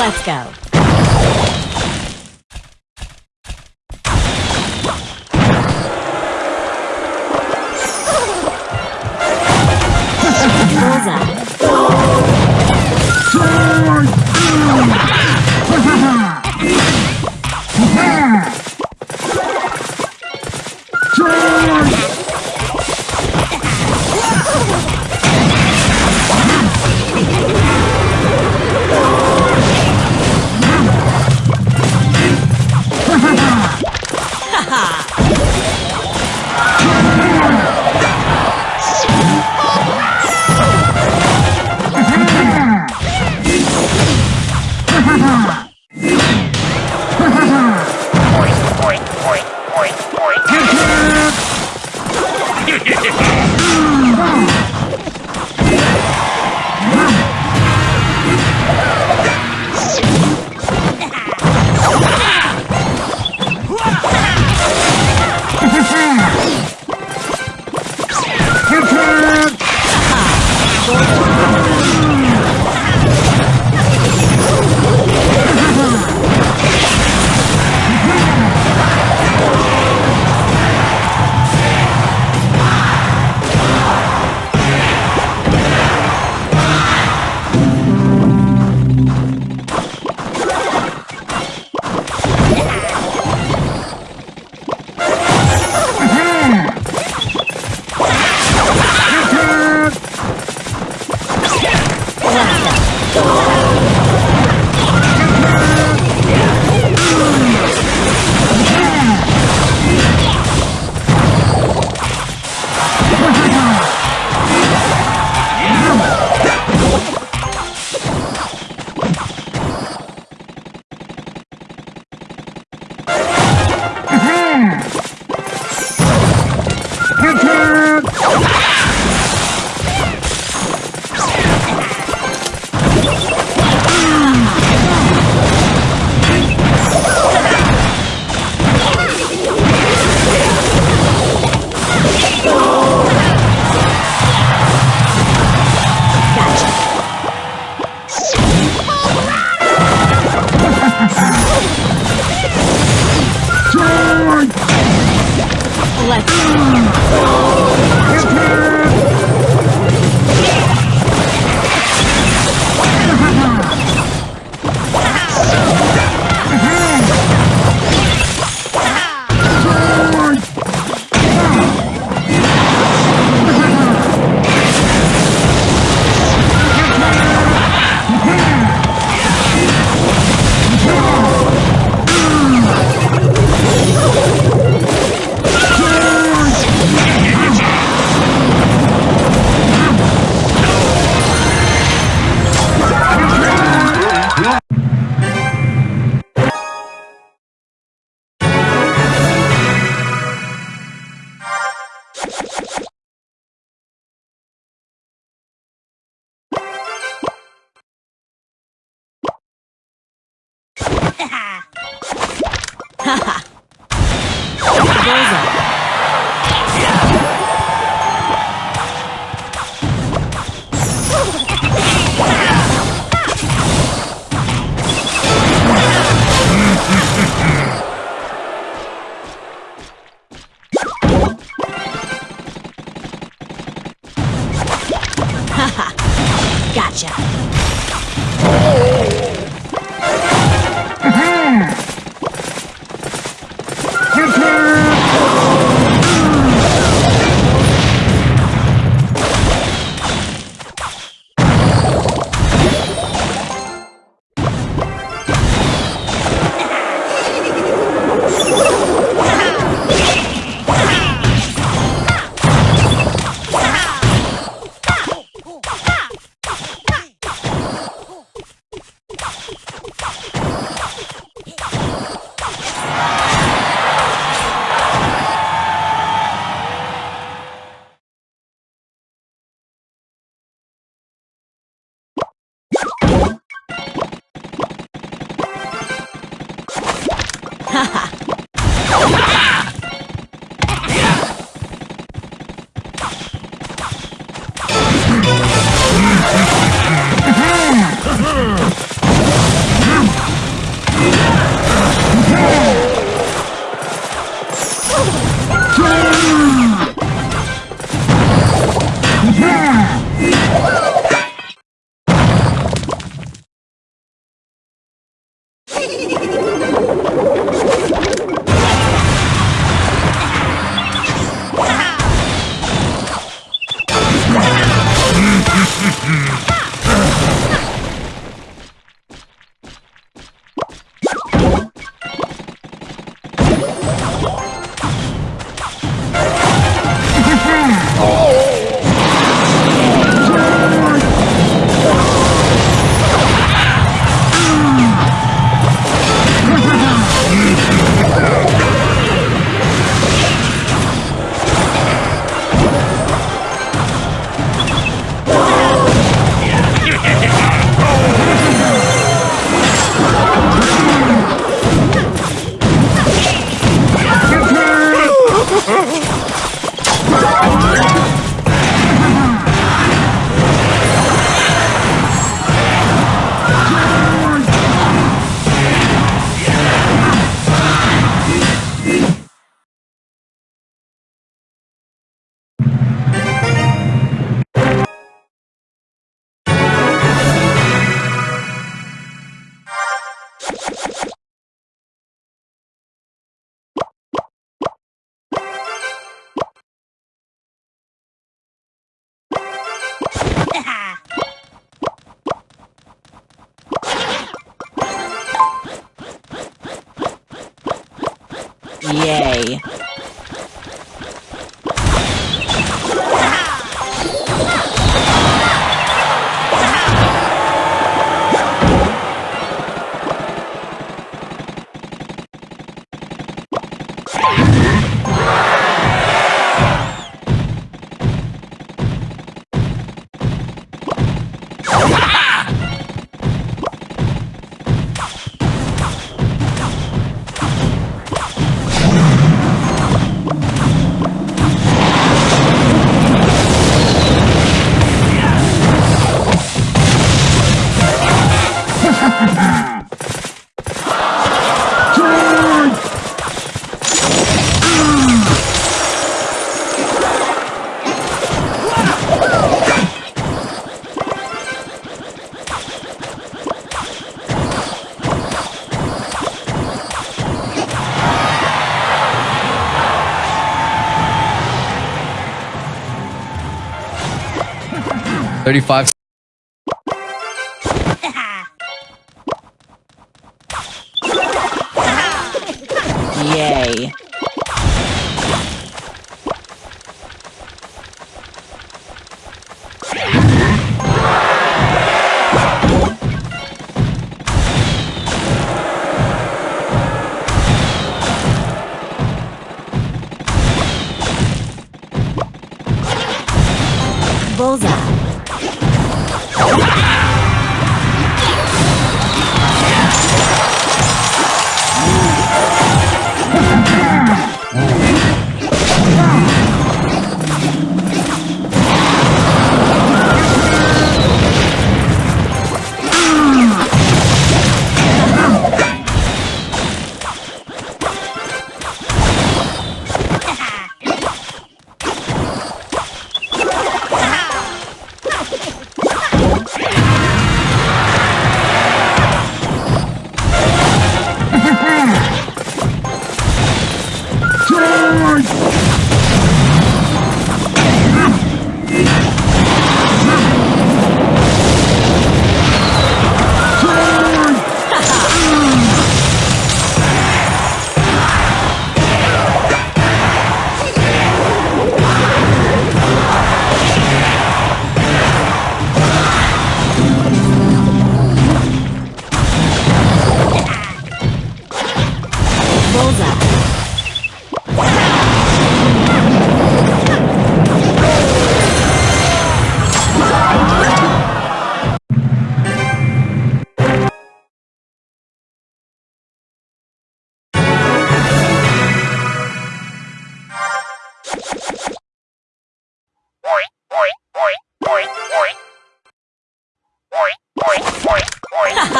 Let's go. Bullseye. já. 35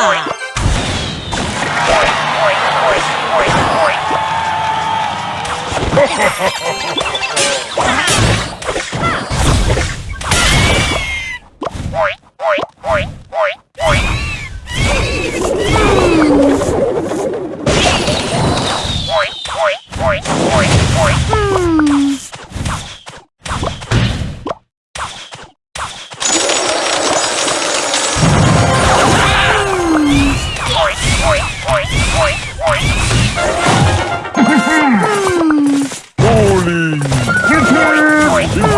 Haha!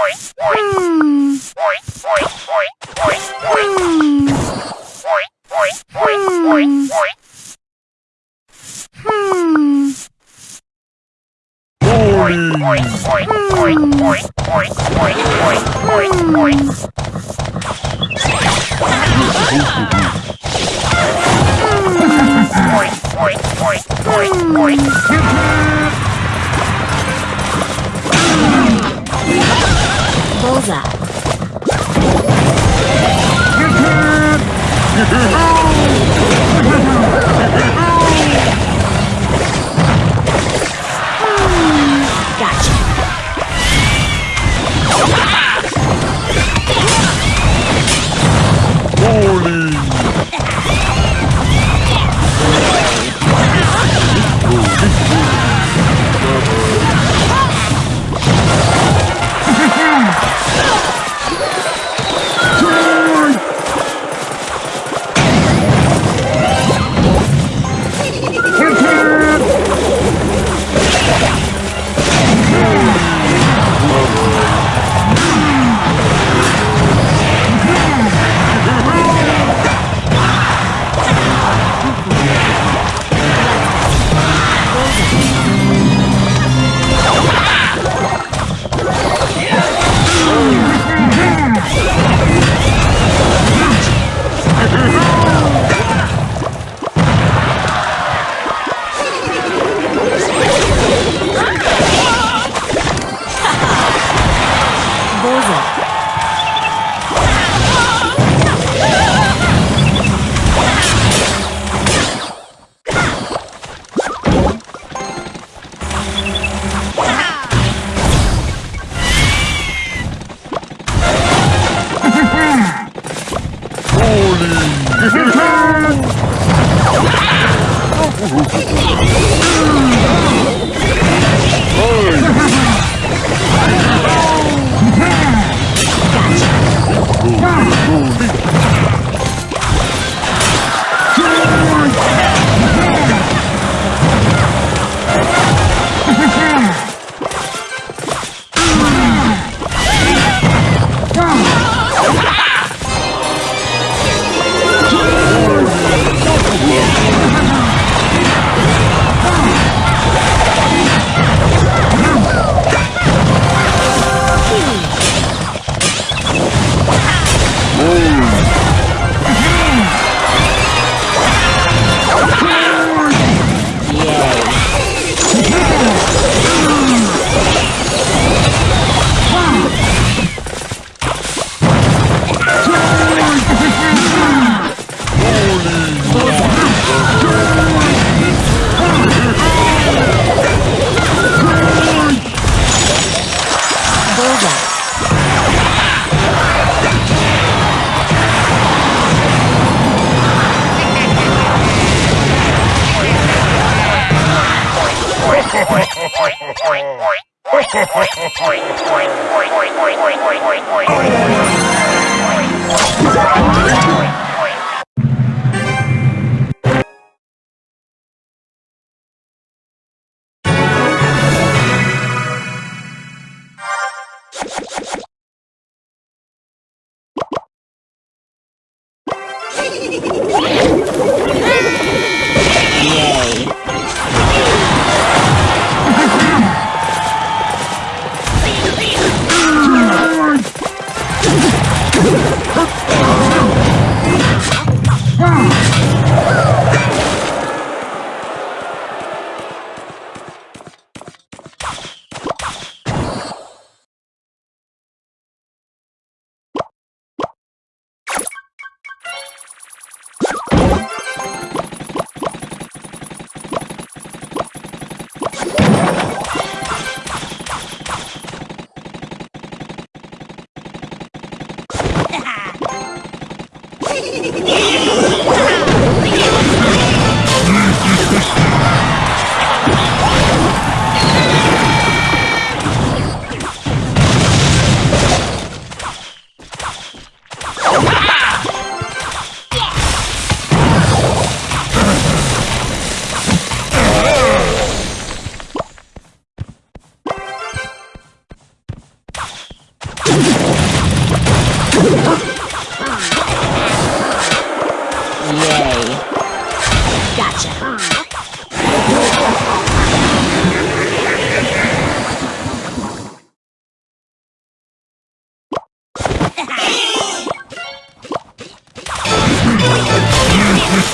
Bullseye. Gotcha. Bullseye. Yay. Bullseye. Yay.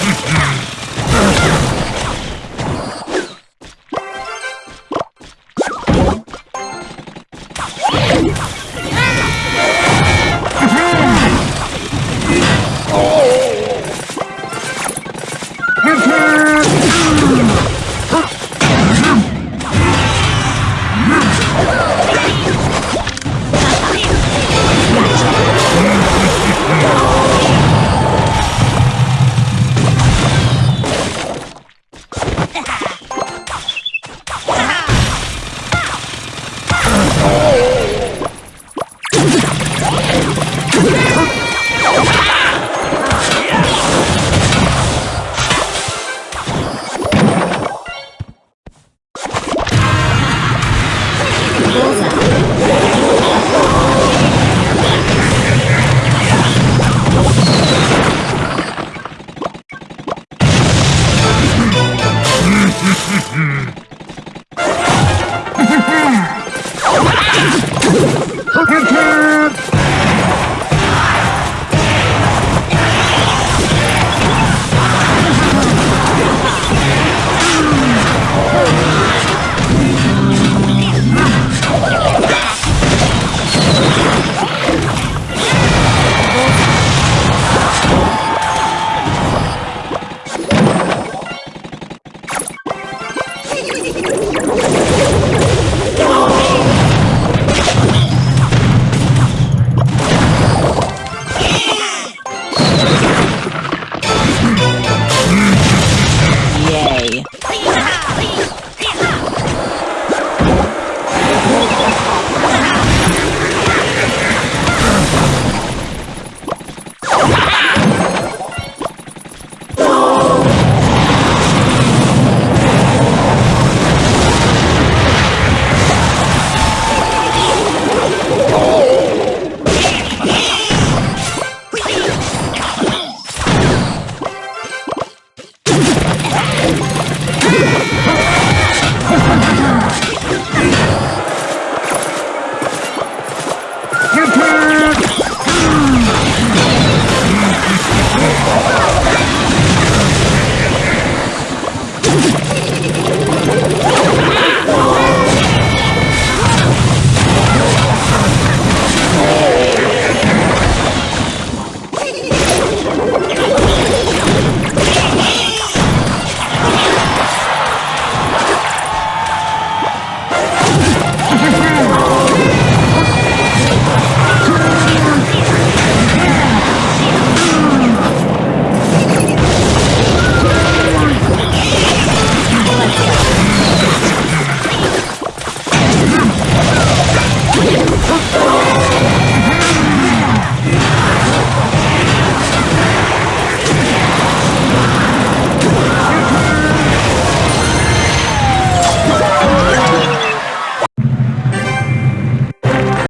Gotcha. Yay.